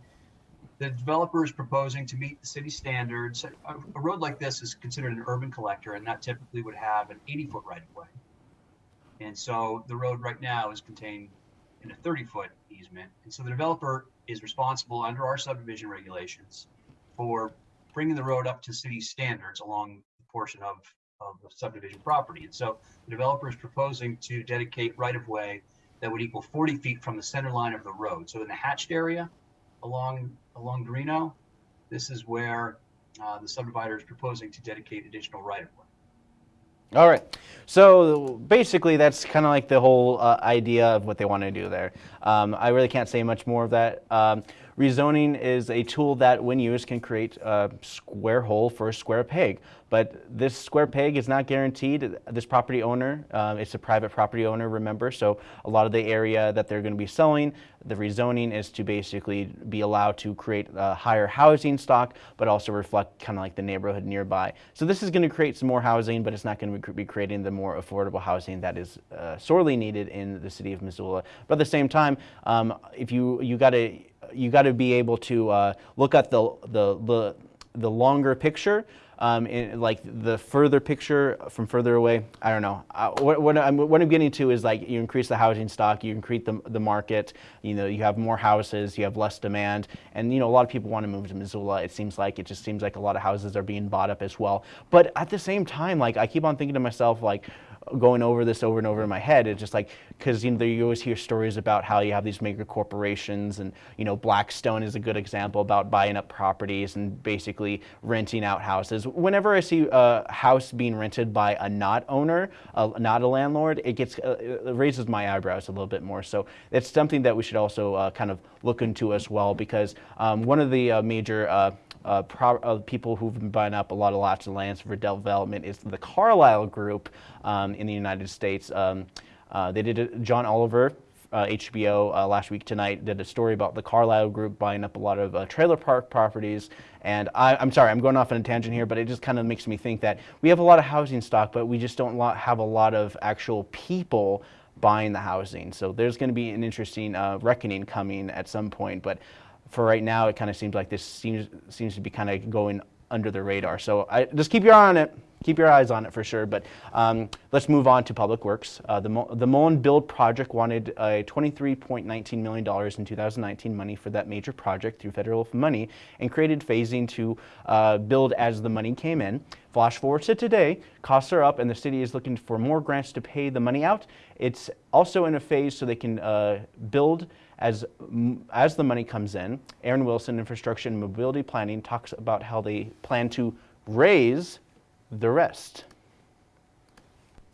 the developer is proposing to meet the city standards. A, a, road like this is considered an urban collector, and that typically would have an 80 foot right of way. And so the road right now is contained in a 30 foot easement. And so the developer is responsible under our subdivision regulations for bringing the road up to city standards along the portion of, of the subdivision property. And so the developer is proposing to dedicate right of way that would equal 40 feet from the center line of the road. So in the hatched area along along Greenough, this is where uh, the subdivider is proposing to dedicate additional right of way. All right. So basically, that's kind of like the whole uh, idea of what they want to do there. Um, I really can't say much more of that. Um, rezoning is a tool that, when used, can create a square hole for a square peg. But this square peg is not guaranteed. This property owner, um, it's a private property owner, remember, so a lot of the area that they're going to be selling, the rezoning is to basically be allowed to create a higher housing stock, but also reflect kind of like the neighborhood nearby. So this is going to create some more housing, but it's not going to be creating the more affordable housing that is uh, sorely needed in the city of Missoula. But at the same time, um, if you you got to you got to be able to uh, look at the the the the longer picture um, in, like the further picture from further away, I don't know. Uh, what, what, I'm, what I'm getting to is like you increase the housing stock, you increase the, the market, you know, you have more houses, you have less demand, and you know, a lot of people want to move to Missoula. It seems like, it just seems like a lot of houses are being bought up as well. But at the same time, like I keep on thinking to myself, like, going over this over and over in my head. It's just like because you know you always hear stories about how you have these mega corporations, and you know Blackstone is a good example about buying up properties and basically renting out houses. Whenever I see a house being rented by a not owner, uh, not a landlord, it gets uh, it raises my eyebrows a little bit more. So it's something that we should also uh, kind of look into as well because um, one of the uh, major uh, uh, uh, people who've been buying up a lot of lots of lands for development is the Carlyle Group um, in the United States. Um, uh, they did a, John Oliver, HBO uh, uh, last week tonight did a story about the Carlyle Group buying up a lot of uh, trailer park properties. And I, am sorry, I'm going off on a tangent here, but it just kind of makes me think that we have a lot of housing stock, but we just don't have a lot of actual people buying the housing. So there's going to be an interesting reckoning coming at some point. But for right now, it kind of seems like this seems seems to be kind of going under the radar. So I, just keep your eye on it. Keep your eyes on it for sure. But um, let's move on to Public Works. Uh, the, the Mullan Build project wanted a $23.19 million in 2019 money for that major project through federal money and created phasing to uh, build as the money came in. Flash forward to today, costs are up and the city is looking for more grants to pay the money out. It's also in a phase so they can uh, build as, as the money comes in, Aaron Wilson, Infrastructure and Mobility Planning, talks about how they plan to raise the rest.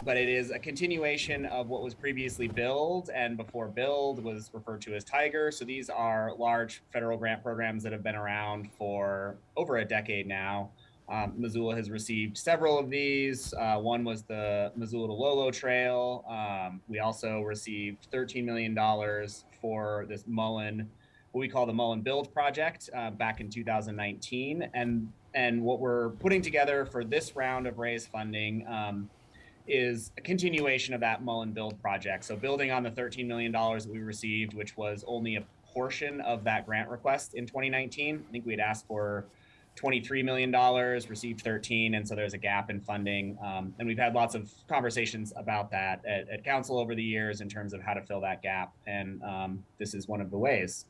But it is a continuation of what was previously build and before build was referred to as Tiger. So these are large federal grant programs that have been around for over a decade now. Um, Missoula has received several of these. Uh, one was the Missoula to Lolo Trail. Um, we also received $13 million for this Mullan, what we call the Mullan Build Project uh, back in 2019. And, and what we're putting together for this round of raise funding um, is a continuation of that Mullan Build project. So building on the $13 million that we received, which was only a portion of that grant request in 2019. I think we had asked for $23 million, received 13, and so there's a gap in funding. Um, and we've had lots of conversations about that at, at, council over the years in terms of how to fill that gap. And um, this is one of the ways.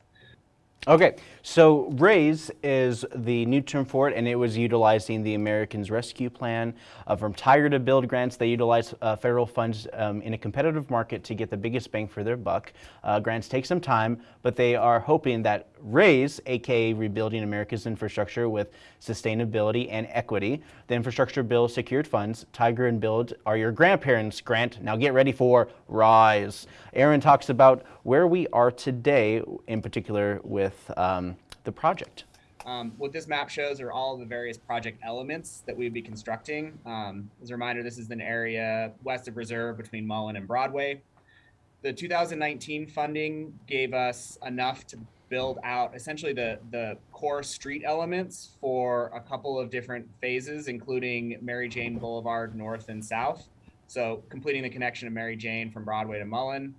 Okay, so RAISE is the new term for it, and it was utilizing the Americans Rescue Plan. Uh, from Tiger to Build grants, they utilize uh, federal funds um, in a competitive market to get the biggest bang for their buck. Uh, grants take some time, but they are hoping that RAISE, aka Rebuilding America's Infrastructure with Sustainability and Equity, the infrastructure bill secured funds. Tiger and Build are your grandparents' grant. Now get ready for RISE. Aaron talks about where we are today, in particular with um, the project. Um, what this map shows are all the various project elements that we would be constructing. Um, as a reminder, this is an area west of Reserve between Mullan and Broadway. The 2019 funding gave us enough to build out essentially the, the core street elements for a couple of different phases, including Mary Jane Boulevard North and South. So completing the connection of Mary Jane from Broadway to Mullan,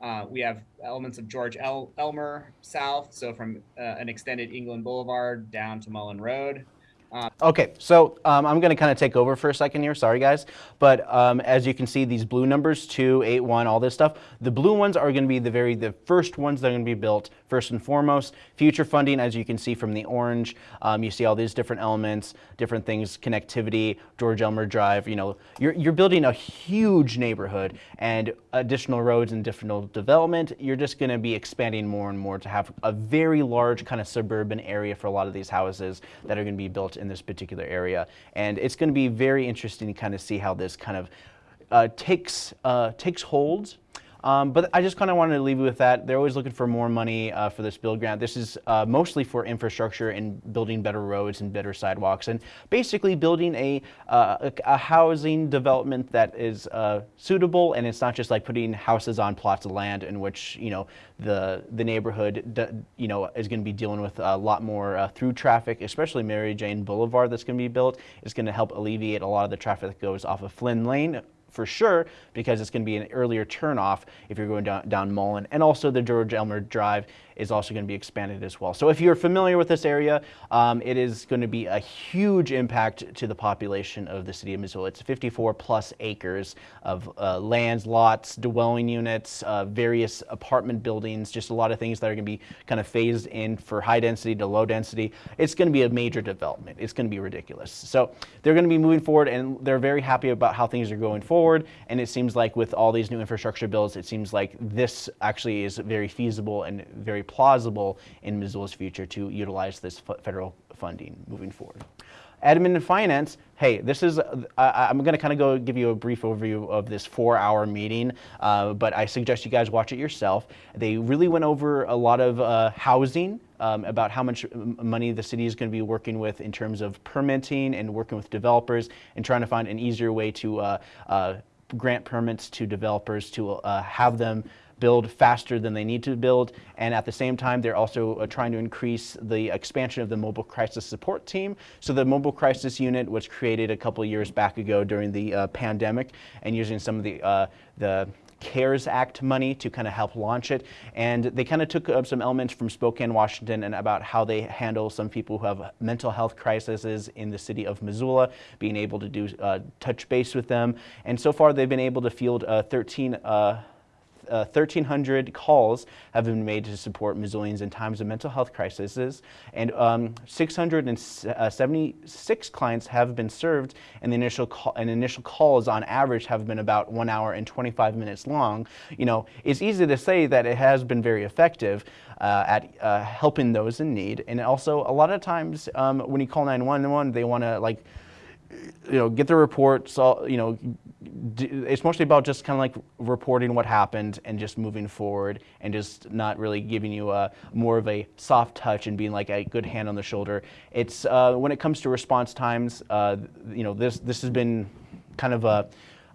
uh, we have elements of George El- Elmer South, so from uh, an extended England Boulevard down to Mullan Road. Okay, so um, I'm going to kind of take over for a second here. Sorry, guys. But um, as you can see, these blue numbers, 2, 8, 1, all this stuff, the blue ones are going to be the very the first ones that are going to be built first and foremost. Future funding, as you can see from the orange, um, you see all these different elements, different things, connectivity, George Elmer Drive. You know, you're, you're building a huge neighborhood and additional roads and additional development. You're just going to be expanding more and more to have a very large kind of suburban area for a lot of these houses that are going to be built in this particular area. And it's going to be very interesting to kind of see how this kind of uh, takes uh, takes hold. Um, but I just kind of wanted to leave you with that. They're always looking for more money uh, for this build grant. This is uh, mostly for infrastructure and building better roads and better sidewalks and basically building a, uh, a, a housing development that is uh, suitable and it's not just like putting houses on plots of land in which, you know, the, the neighborhood, you know, is going to be dealing with a lot more uh, through traffic, especially Mary Jane Boulevard that's going to be built. It's going to help alleviate a lot of the traffic that goes off of Flynn Lane for sure because it's going to be an earlier turnoff if you're going down, down Mullan. And also the George Elmer Drive is also going to be expanded as well. So if you're familiar with this area, um, it is going to be a huge impact to the population of the city of Missoula. It's 54 plus acres of uh, lands, lots, dwelling units, uh, various apartment buildings, just a lot of things that are going to be kind of phased in for high density to low density. It's going to be a major development. It's going to be ridiculous. So they're going to be moving forward and they're very happy about how things are going forward. And it seems like with all these new infrastructure bills, it seems like this actually is very feasible and very plausible in Missoula's future to utilize this federal funding moving forward. Admin and finance, hey, this is, uh, I'm going to kind of go give you a brief overview of this four hour meeting, uh, but I suggest you guys watch it yourself. They really went over a lot of uh, housing, um, about how much money the city is going to be working with in terms of permitting and working with developers and trying to find an easier way to uh, uh, grant permits to developers to uh, have them build faster than they need to build. And at the same time, they're also uh, trying to increase the expansion of the mobile crisis support team. So the mobile crisis unit was created a couple years back ago during the uh, pandemic and using some of the, uh, the CARES Act money to kind of help launch it. And they kind of took up some elements from Spokane, Washington, and about how they handle some people who have mental health crises in the city of Missoula, being able to do uh, touch base with them. And so far, they've been able to field uh, 13. Uh, uh, 1,300 calls have been made to support Missoulians in times of mental health crises, and um, 676 clients have been served, and the initial call, and initial calls on average have been about one hour and 25 minutes long. You know, it's easy to say that it has been very effective uh, at uh, helping those in need, and also a lot of times um, when you call 911, they want to like you know, get the reports, So, you know, it's mostly about just kind of like reporting what happened and just moving forward and just not really giving you a more of a soft touch and being like a good hand on the shoulder. It's uh, when it comes to response times, uh, you know, this this has been kind of a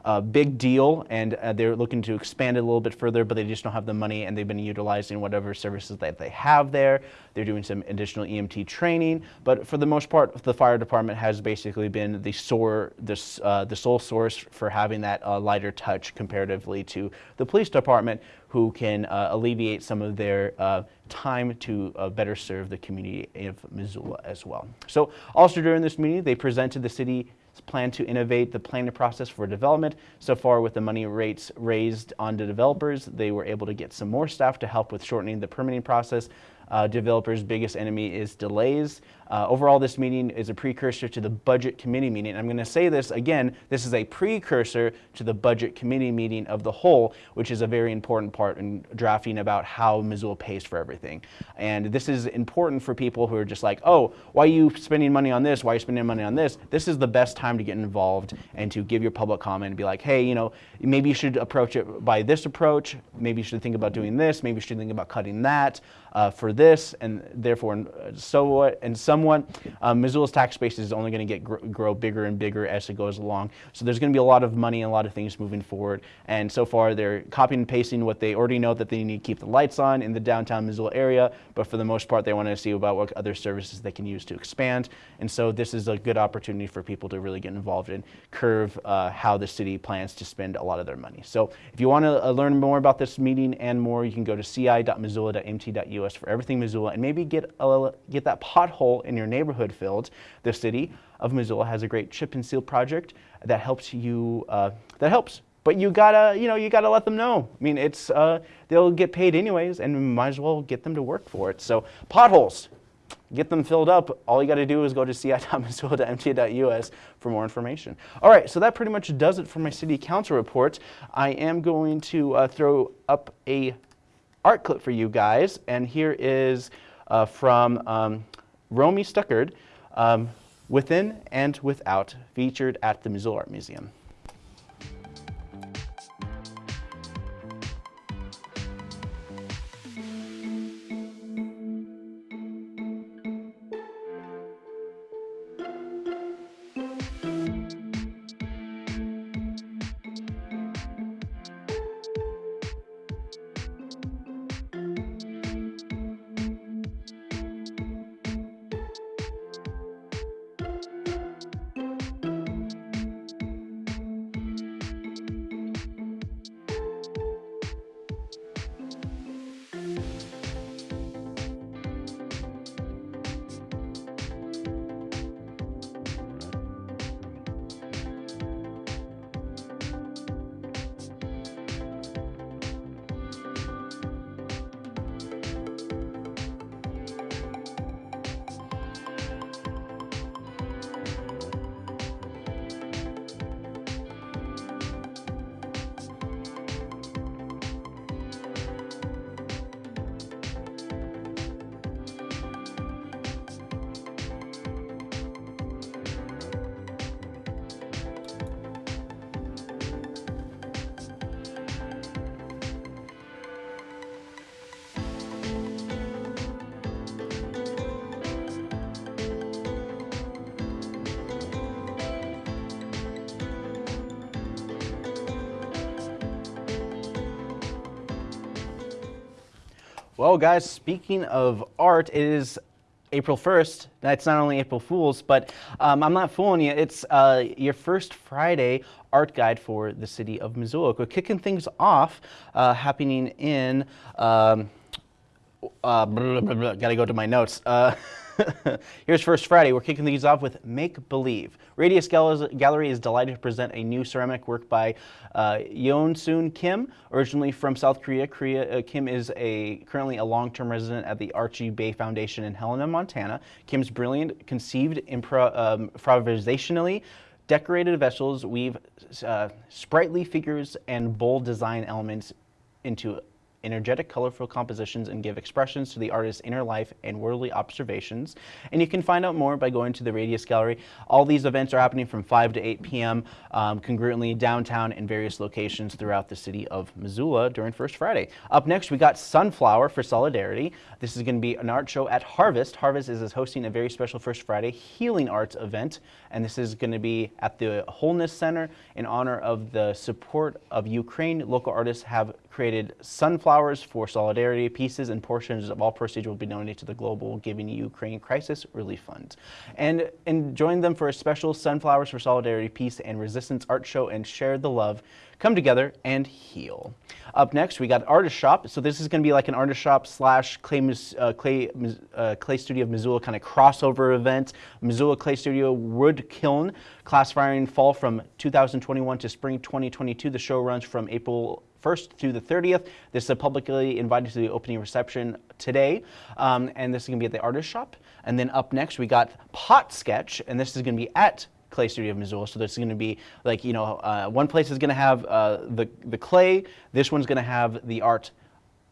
a big deal, and uh, they're looking to expand it a little bit further, but they just don't have the money, and they've been utilizing whatever services that they have there. They're doing some additional EMT training, but for the most part, the fire department has basically been the sore, this, uh, the sole source for having that uh, lighter touch comparatively to the police department, who can uh, alleviate some of their uh, time to uh, better serve the community of Missoula as well. So, also during this meeting, they presented the city plan to innovate the planning process for development. So far, with the money rates raised on the developers, they were able to get some more staff to help with shortening the permitting process. Uh, developers' biggest enemy is delays. Uh, overall, this meeting is a precursor to the budget committee meeting. I'm going to say this again this is a precursor to the budget committee meeting of the whole, which is a very important part in drafting about how Missoula pays for everything. And this is important for people who are just like, oh, why are you spending money on this? Why are you spending money on this? This is the best time to get involved and to give your public comment and be like, hey, you know, maybe you should approach it by this approach. Maybe you should think about doing this. Maybe you should think about cutting that uh, for this and therefore so what and somewhat, um, Missoula's tax base is only going to get gr- grow bigger and bigger as it goes along. So there's going to be a lot of money and a lot of things moving forward. And so far, they're copying and pasting what they already know that they need to keep the lights on in the downtown Missoula area. But for the most part, they want to see about what other services they can use to expand. And so this is a good opportunity for people to really get involved and curve uh, how the city plans to spend a lot of their money. So if you want to uh, learn more about this meeting and more, you can go to ci.missoula.mt.us for everything Missoula and maybe get a, get that pothole in your neighborhood filled. The city of Missoula has a great chip and seal project that helps you. Uh, that helps but you gotta you know you gotta let them know i mean it's uh, they'll get paid anyways and might as well get them to work for it so potholes get them filled up all you got to do is go to ci.missoula.mt.us for more information all right so that pretty much does it for my city council report i am going to uh, throw up a art clip for you guys and here is uh, from um, romy stuckard um, within and without featured at the missoula art museum Well, guys, speaking of art, it is April 1st. That's not only April Fool's, but um, I'm not fooling you. It's uh, your first Friday art guide for the city of Missoula. We're kicking things off, uh, happening in. Um, uh, blah, blah, blah, gotta go to my notes. *laughs* *laughs* Here's First Friday. We're kicking these off with Make Believe. Radius Gallery is delighted to present a new ceramic work by uh, Yeon-soon Kim, originally from South Korea. Korea uh, Kim is a currently a long-term resident at the Archie Bray Foundation in Helena, Montana. Kim's brilliant, conceived um, improvisationally decorated vessels weave uh, sprightly figures and bold design elements into energetic, colorful compositions and give expressions to the artist's inner life and worldly observations. And you can find out more by going to the Radius Gallery. All these events are happening from 5 to 8 p.m. Um, congruently downtown in various locations throughout the city of Missoula during First Friday. Up next, we got Sunflower for Solidarity. This is going to be an art show at Harvest. Harvest is hosting a very special First Friday healing arts event, and this is going to be at the Wholeness Center in honor of the support of Ukraine. Local artists have created sunflowers for solidarity pieces and portions of all proceeds will be donated to the Global Giving Ukraine Crisis Relief Fund. And, and join them for a special Sunflowers for Solidarity Peace and Resistance art show and share the love come together and heal. Up next, we got Artist Shop. So this is going to be like an artist shop slash clay, uh, clay, uh, clay studio of Missoula kind of crossover event. Missoula Clay Studio Wood Kiln, class firing fall from 2021 to spring 2022. The show runs from April 1st through the 30th. This is publicly invited to the opening reception today, um, and this is going to be at the Artist Shop. And then up next, we got Pot Sketch, and this is going to be at Clay Studio of Missoula. So there's going to be like you know, uh, one place is going to have uh, the the clay. This one's going to have the art.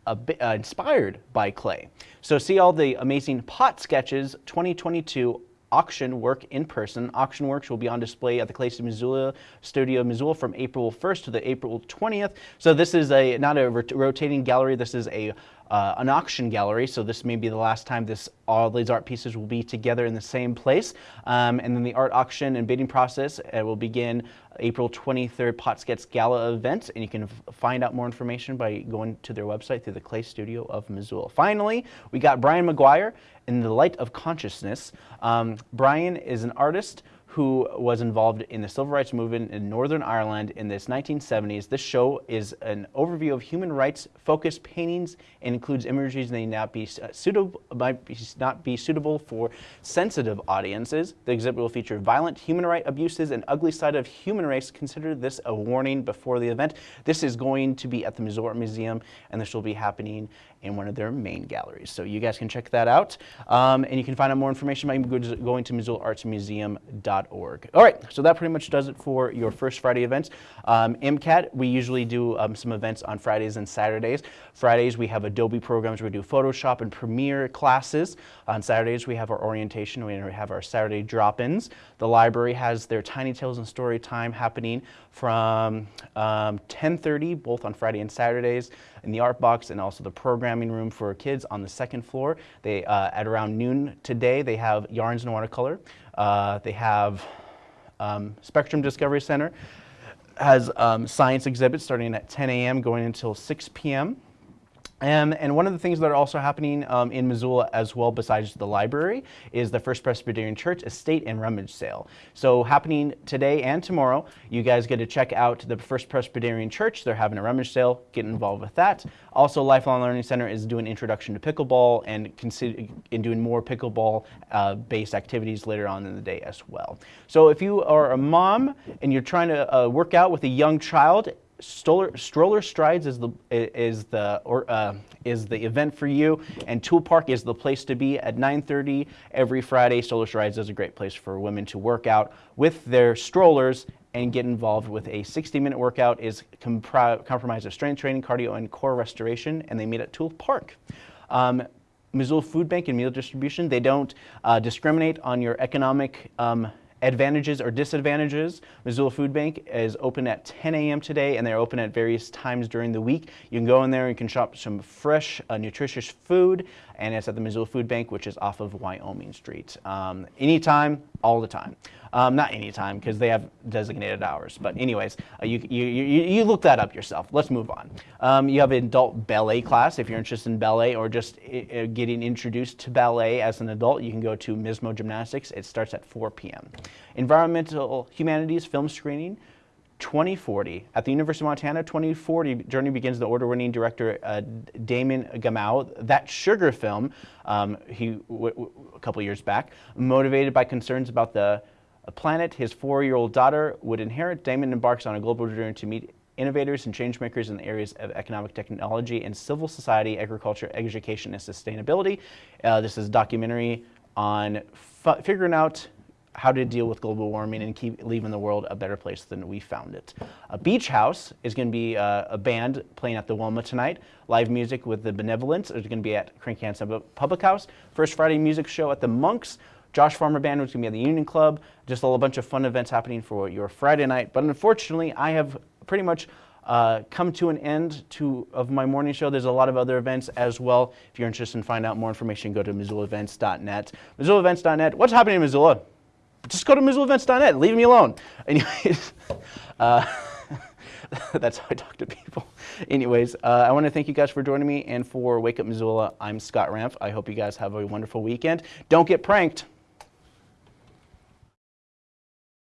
Uh, inspired by clay. So see all the amazing pot sketches 2022 auction work in person. Auction works will be on display at the Clay Missoula Studio Missoula from April 1st to the April 20th. So this is a not a rotating gallery. This is a uh, an auction gallery. So this may be the last time this all these art pieces will be together in the same place. Um, and then the art auction and bidding process uh, will begin April 23rd Potts Gala event. And you can find out more information by going to their website through the Clay Studio of Missoula. Finally, we got Brian McGuire in the Light of Consciousness. Um, Brian is an artist who was involved in the civil rights movement in Northern Ireland in the 1970s. This show is an overview of human rights focused paintings and includes images that may not be uh, suitable might be, not be suitable for sensitive audiences. The exhibit will feature violent human rights abuses and ugly side of human race. Consider this a warning before the event. This is going to be at the Missoula Museum and this will be happening in one of their main galleries. So you guys can check that out. Um, and you can find out more information by going to MissoulaArtsMuseum.org. All right, so that pretty much does it for your first Friday events. Um, MCAT, we usually do um, some events on Fridays and Saturdays. Fridays, we have Adobe programs. We do Photoshop and Premiere classes. On Saturdays, we have our orientation. We have our Saturday drop-ins. The library has their Tiny Tales and Story Time happening from 10.30, um, both on Friday and Saturdays in the art box and also the programming room for kids on the second floor. They, uh, at around noon today, they have Yarns and Watercolor. Uh, they have um, Spectrum Discovery Center has um, science exhibits starting at 10 a.m. going until 6 p.m. Um, and one of the things that are also happening um, in Missoula as well, besides the library, is the First Presbyterian Church estate and rummage sale. So happening today and tomorrow, you guys get to check out the First Presbyterian Church. They're having a rummage sale. Get involved with that. Also, Lifelong Learning Center is doing introduction to pickleball and, and doing more pickleball-based uh, activities later on in the day as well. So if you are a mom and you're trying to uh, work out with a young child, Stroller, Stroller Strides is the is the or uh, is the event for you, and Toole Park is the place to be at 9:30 every Friday. Stroller Strides is a great place for women to work out with their strollers and get involved with a 60-minute workout. is comprised of strength training, cardio, and core restoration, and they meet at Toole Park. Um, Missoula Food Bank and Meal Distribution, they don't uh, discriminate on your economic um, advantages or disadvantages. Missoula Food Bank is open at 10 a.m. today and they're open at various times during the week. You can go in there and you can shop some fresh, uh, nutritious food and it's at the Missoula Food Bank, which is off of Wyoming Street. Um, anytime, all the time. Um, not anytime, because they have designated hours. But anyways, uh, you, you, you, you, look that up yourself. Let's move on. Um, you have an adult ballet class. If you're interested in ballet or just uh, getting introduced to ballet as an adult, you can go to Mismo Gymnastics. It starts at 4 p.m. Environmental Humanities Film Screening 2040. At the University of Montana, 2040 journey begins the award-winning director uh, Damon Gameau. That sugar film, um, he a couple years back, motivated by concerns about the planet his four-year-old daughter would inherit, Damon embarks on a global journey to meet innovators and changemakers in the areas of economic technology and civil society, agriculture, education, and sustainability. Uh, this is a documentary on figuring out how to deal with global warming and keep leaving the world a better place than we found it. A Beach House is going to be uh, a band playing at the Wilma tonight. Live music with the Benevolence is going to be at Cranky Sam Public House. First Friday music show at the Monks. Josh Farmer Band is going to be at the Union Club. Just a whole bunch of fun events happening for your Friday night. But unfortunately, I have pretty much uh, come to an end to, of my morning show. There's a lot of other events as well. If you're interested in finding out more information, go to MissoulaEvents.net. MissoulaEvents.net. What's happening in Missoula? Just go to MissoulaEvents.net. Leave me alone. *laughs* Anyways, uh, *laughs* that's how I talk to people. *laughs* Anyways, uh, I want to thank you guys for joining me and for Wake Up Missoula. I'm Scott Ramp. I hope you guys have a wonderful weekend. Don't get pranked.